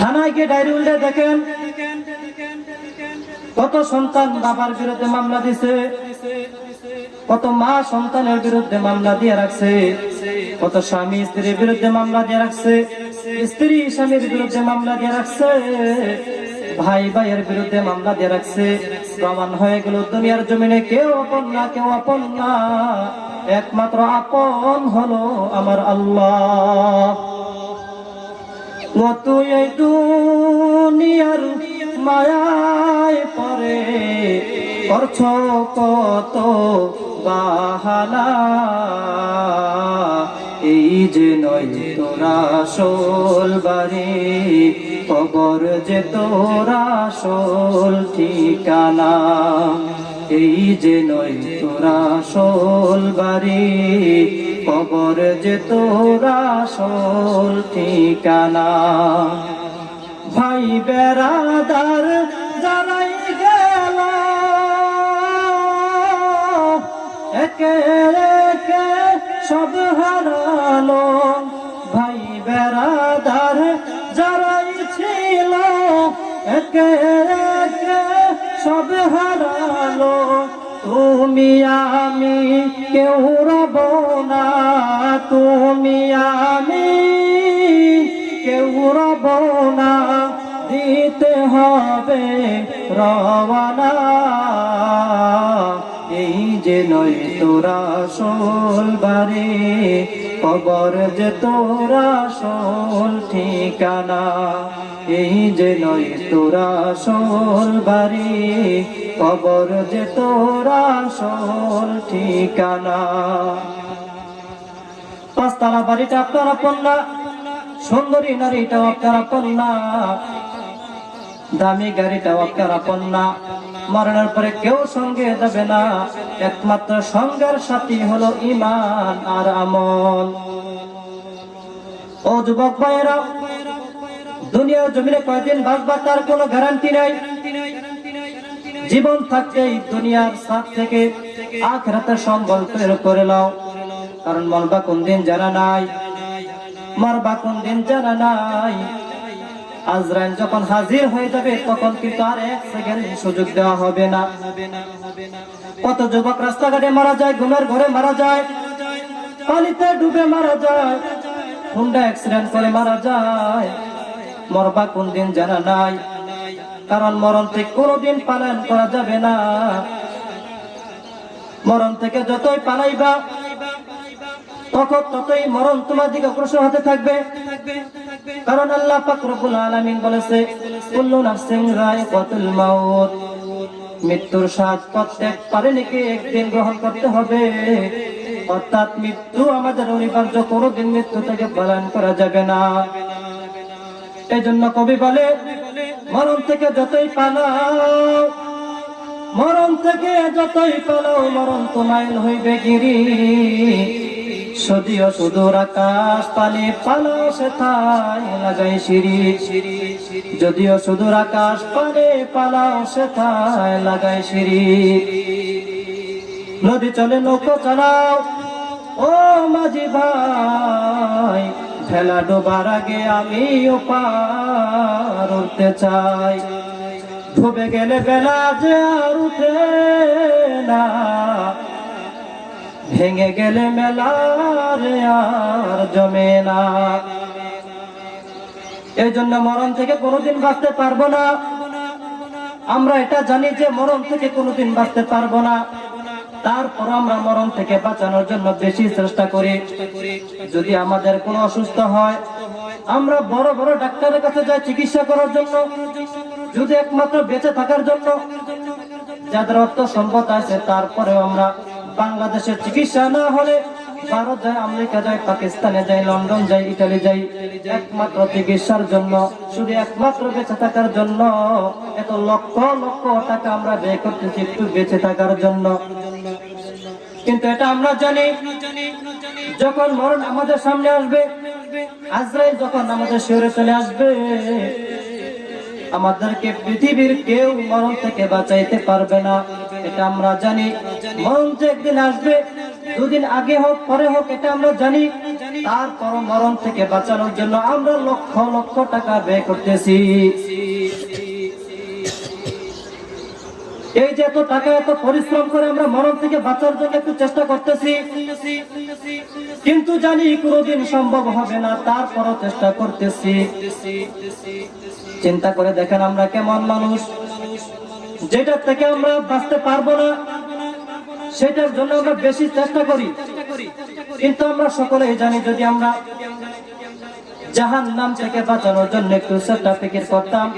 থানায় গিয়ে ডায়েরি উল্টে দেখেন কত সন্তান বাবার বিরুদ্ধে মামলা দিছে, কত মা সন্তানের বিরুদ্ধে মামলা দিয়ে রাখছে, কত স্বামী স্ত্রীর বিরুদ্ধে মামলা দিয়ে রাখছে, স্ত্রী স্বামীর বিরুদ্ধে মামলা দিয়ে রাখছে, ভাই ভাইয়ের বিরুদ্ধে মামলা দিয়ে রাখছে। প্রমাণ হয়ে গেল, দুনিয়ার জমিনে কেউ আপন না, কেউ আপন না, একমাত্র আপন হলো আমার আল্লাহ। তুই এই দুনিয়ার মায়ায় পরে করছ কত বাহানা। এই যে নয় তোরা সোল বাড়ি, কবর যে তোরা সোল ঠিকানা। এই যে নয় তোরা সোল বাড়ি কবর যে তোরা সোল ঠিকানা। ভাই বেড়াদার যারাই গেল, একে একে সব হারালো। ভাই বেড়াদার যারাই ছিল, একে একে সব হারালো। তুমি আমি কেউ রব না, তুমি আমি কেউ রব না। দিতে হবে রওয়ানা, এই যে নয় তোরা সোল বারে কবর যে তোরা সোল ঠিকানা। এই যে নয় তোরা সোল বারে কবর যে তোরা সোল ঠিকানা। পাঁচতলা বাড়িটা আপনারা সুন্দরী নারীটাও আপনারা দামি গাড়িটাও আপনারা পন্না মরণের পরে কেউ সঙ্গে যাবে না, একমাত্র সঙ্গের সাথী হলো ইমান আর আমল। ও যুবক ভাইয়েরা দুনিয়ার জমিনে কয়দিন বাঁচবার তার কোনো গ্যারান্টি নাই। জীবন থাকতেই দুনিয়ার সাথ থেকে আখরাতের সম্বল তৈরি করে নাও। কারণ মরবা কোন দিন জানা নাই, মরবা কোন দিন জানা নাই। আজরাইল যখন হাজির হয়ে যাবে, তখন কিন্তু আর এক সেকেন্ড সুযোগ দেওয়া হবে না। কত যুবক রাস্তাঘাটে মারা যায়, ঘুমের ঘরে মারা যায়, পানিতে ডুবে মারা যায়, হুন্ডা অ্যাক্সিডেন্ট করে মারা যায়। মরবা কোন দিন জানা নাই। কারণ মরণ থেকে কোনোদিন পালন করা যাবে না। মরণ থেকে যতই পালাইবা, তখন ততই মরণ তোমার দিকে অগ্রসর হতে থাকবে। কারণ আল্লাহ পাক রব্বুল আলামিন বলেছে, কুল্লু নাফসিন যায়িকাতুল মাউত। মৃত্যুর স্বাদ প্রত্যেক প্রাণীকে একদিন গ্রহণ করতে হবে। অর্থাৎ মৃত্যু আমাদের অনিবার্য, কোনোদিন মৃত্যু থেকে পালন করা যাবে না। এই জন্য কবি বলে, মরণ থেকে যতই পালাও, মরণ থেকে যতই পালাও, মরণ তোমায় হইবে গিরি। যদিও সুদূর আকাশ পানে পালাও সে থাই লাগাই সিঁড়ি। যদিও সুদূর আকাশ পানে পালাও সে থাই লাগাই সিঁড়ি। নদী চলে নৌকো চালাও, ও মাঝি ভাই ভেলা ডোবার আগে আমি পার উঠতে চাই। ডুবে গেলে বেলা যে আর উঠে না। ভেঙে গেলে মেলা রে আর জমে না। এই জন্য মরণ থেকে কোনোদিন বাঁচতে পারব না। আমরা এটা জানি যে মরণ থেকে কোনোদিন বাঁচতে পারব না। তারপর আমরা মরণ থেকে বাঁচানোর জন্য বেশি চেষ্টা করি। যদি আমাদের কোনো অসুস্থ হয়, আমরা বড় বড় ডাক্তারের কাছে যাই চিকিৎসা করার জন্য। যদি একমাত্র বেঁচে থাকার জন্য যাদের অর্থ সম্পদ আছে, তারপরেও আমরা বাংলাদেশের চিকিৎসা না হলে ভারত যায়, আমেরিকা যায়, পাকিস্তানে যাই লন্ডন যাই ইটালি যাই একমাত্র চিকিৎসার জন্য, শুধু একমাত্র বেঁচে থাকার জন্য। এত লক্ষ লক্ষ টাকা আমরা ব্যয় করতেছি, একটু বেঁচে থাকার জন্য। কিন্তু এটা আমরা জানি, যখন মরণ আমাদের সামনে আসবে, আজরাইল যখন আমাদের শহরে চলে আসবে, আমাদেরকে পৃথিবীর কেউ মরণ থেকে বাঁচাইতে পারবে না। এটা আমরা জানি। মরণ যে একদিন আসবে দুদিন আগে হোক, পরে হোক, এটা আমরা জানি। তারপর মরণ থেকে বাঁচানোর জন্য আমরা লক্ষ লক্ষ টাকা ব্যয় করতেছি। এই যে এত টাকা, এত পরিশ্রম করে আমরা মরণ থেকে বাঁচার জন্য একটু চেষ্টা করতেছি। কিন্তু জানি কোনোদিন সম্ভব হবে না, তারপরও চেষ্টা করতেছি। চিন্তা করে দেখেন আমরা কেমন মানুষ। যেটা থেকে আমরা বাঁচতে পারব না সেটার জন্য আমরা বেশি চেষ্টা করি। কিন্তু আমরা সকলেই জানি যদি আমরা জাহান নাম থেকে বাঁচানোর জন্য একটু চেষ্টা ফিকির করতাম,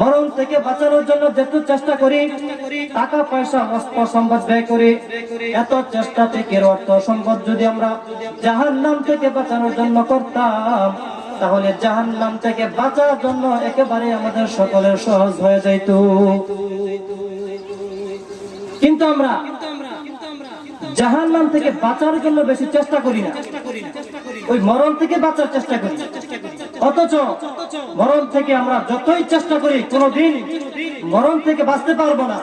মরণ থেকে বাঁচানোর জন্য যেটু চেষ্টা করি, টাকা, পয়সা, অস্ত্র সম্পদ ব্যয় করি, এত চেষ্টা ফিকির, অর্থ সম্পদ যদি আমরা জাহান নাম থেকে বাঁচানোর জন্য করতাম, তাহলে জাহান নাম থেকে বাঁচার জন্য একেবারে আমাদের সকলের সহজ হয়ে যাইত। কিন্তু আমরা জাহান নাম থেকে বাঁচার জন্য বেশি চেষ্টা করি না। ওই মরণ থেকে বাঁচার চেষ্টা করি। অথচ মরণ থেকে আমরা যতই চেষ্টা করি, কোনোদিন মরণ থেকে বাঁচতে পারব না।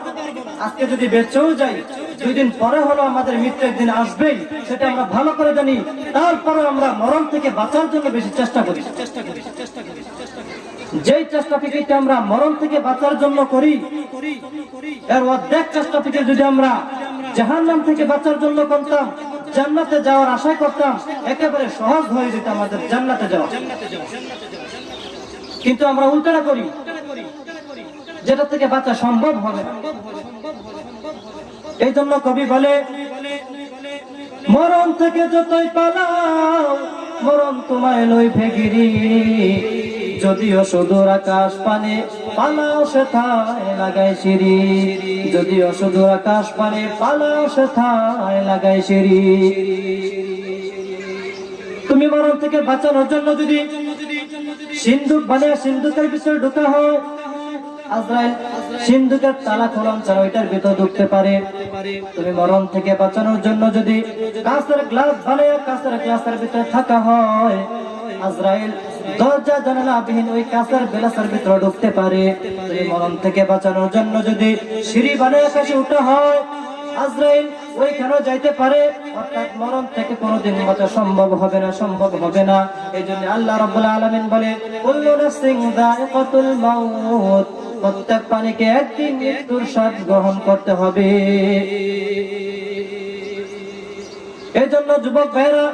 আজকে যদি বেঁচেও যাই, দুই দিন পরে হলো আমাদের মৃত্যুর দিন আসবেই, সেটা আমরা ভালো করে জানি। তারপরে আমরা মরণ থেকে বাঁচার জন্য বেশি চেষ্টা করি চেষ্টা করি চেষ্টা করি। যেই চেষ্টা ফিকিরটা আমরা মরণ থেকে বাঁচার জন্য করি, এর অর্ধেক চেষ্টা ফিকির যদি আমরা জাহান্নাম থেকে বাঁচার জন্য করতাম, জান্নাতে যাওয়ার আশা করতাম, একেবারে সহজ হয়ে যেত আমাদের জান্নাতে যাওয়া। কিন্তু আমরা উল্টাটা করি, যেটা থেকে বাঁচা সম্ভব হবে এই জন্য কবি বলে, মরণ থেকে যতই পালাও, মরণ তোমায় লই ফেগিরি যদিও সুদূর আকাশ পানে পালাও সেথায় লাগাই সিঁড়ি। যদিও সুদূর আকাশ পানে পালাও সেথায় লাগাই সিঁড়ি। তুমি মরণ থেকে বাঁচানোর জন্য যদি সিন্ধুক বানিয়ে সিন্ধুকের ভিতরে ঢুকা হয়, আজরাইল, সিন্ধুকের তালা খোলন ছাড়া ওইটার ভিতর ঢুকতে পারে। তুমি মরণ থেকে বাঁচানোর জন্য যদি কাঁচের গ্লাস বানিয়ে কাঁচের গ্লাসের ভিতরে থাকা হয়, আজরাইল দরজা জানালা বিহীন ওই কাঁচের গ্লাসের ভিতরে ঢুকতে পারে। তুমি মরণ থেকে বাঁচানোর জন্য যদি সিঁড়ি বানিয়ে আকাশে উঠা হয়, আজরাইল যাইতে পারে। অর্থাৎ মরণ থেকে বাঁচা সম্ভব হবে না, সম্ভব হবে না। এই জন্য আল্লাহ রাব্বুল আলামিন বলে প্রত্যেক প্রাণীকে একদিন মৃত্যুর স্বাদ গ্রহণ করতে হবে। এই জন্য যুবক ভাইরা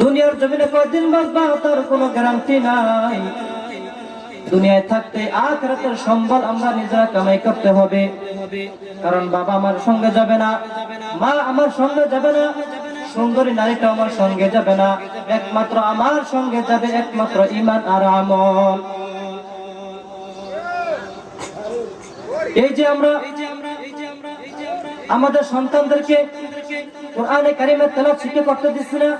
দুনিয়ার জমিনে কয়দিন বাঁচবা তার কোনো গ্যারান্টি নাই। দুনিয়ায় থাকতে আখরাতের সম্বল আমরা নিজেরা কামাই করতে হবে। কারণ বাবা আমার সঙ্গে যাবে না, মা আমার সঙ্গে যাবে না, সুন্দরী নারীটা আমার সঙ্গে যাবে না। একমাত্র আমার সঙ্গে যাবে একমাত্র ইমান আর আমল। এই যে আমরা, আমাদের সন্তানদেরকে কোরআনে কারিমের তেলাওয়াত শিখে করতে দিচ্ছি না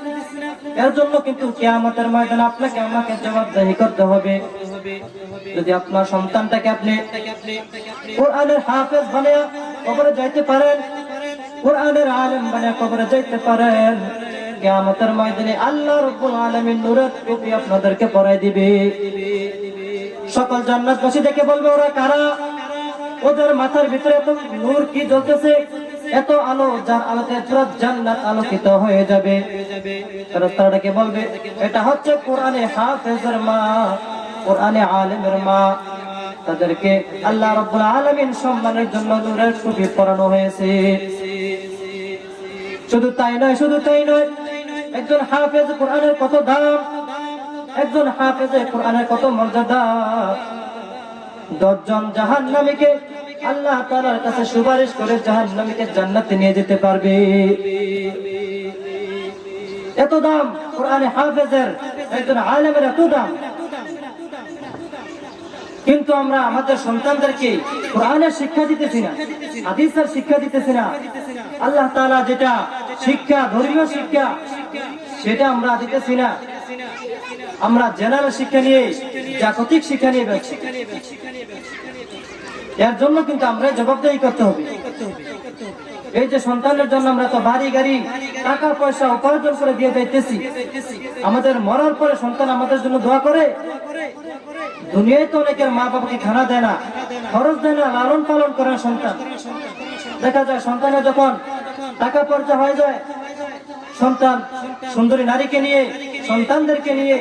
এর জন্য কিন্তু কিয়ামতের ময়দানে আপনাকে আমাকে জবাবদাহি করতে হবে। যদি আপনার সন্তানটাকে আপনি কোরআনের হাফেজ বানিয়ে কবরে যাইতে পারেন, কোরআনের আলেম বানিয়ে কবরে যাইতে পারেন, কিয়ামতের ময়দানে আল্লাহ রাব্বুল আলামিন নূরের টুপি আপনাদেরকে পরাই দিবে। সকল জান্নাতবাসী দেখে বলবে, ওরা কারা? ওদের মাথার ভিতরে এত নূর কি জ্বলতেছে? এত আলো যার আলোতে পুরো জান্নাত আলোকিত হয়ে যাবে। তারাকে বলবে, এটা হচ্ছে কোরআনে হাফেজের মা, কোরআনে আলেমের মা। তাদেরকে আল্লাহ রাব্বুল আলামিন সম্মানের জন্য নূরের টুপি পরানো হয়েছে। শুধু তাই নয়, শুধু তাই নয়, একজন হাফেজ কোরআনের কত দাম, একজন হাফেজে কোরআনের কত মর্যাদা। দশজন জাহান নামীকে আল্লাহ তালার কাছে সুপারিশ করে জাহান নামীকে জান্নাতে নিয়ে যেতে পারবে। এত দাম, কোরআনে হাফেজের একজন আলেমের এত দাম। কিন্তু আমরা আমাদের সন্তানদেরকে কোরআনের শিক্ষা দিতেছি না, হাদিসের শিক্ষা দিতেছি না। আল্লাহ তাআলা যেটা শিক্ষা, ধর্মীয় শিক্ষা, সেটা আমরা দিতেছি না। আমরা জেনারেল শিক্ষা নিয়ে, জাগতিক শিক্ষা নিয়ে ব্যবসা এর জন্য কিন্তু আমরা জবাবদাহি করতে হবে। এই যে সন্তানের জন্য আমরা তো বাড়ি, গাড়ি, টাকা, পয়সা উপার্জন করে দিয়ে যাইতেছি। আমাদের মরার পরে সন্তান আমাদের জন্য দোয়া করে। দুনিয়ায় তো অনেকের মা বাবাকে খানা দেয় না, খরচ দেয় না, লালন পালন করে সন্তান। দেখা যায় সন্তানের যখন টাকা পয়সা হয়ে যায়, সন্তান সুন্দরী নারীকে নিয়ে, সন্তানদেরকে নিয়ে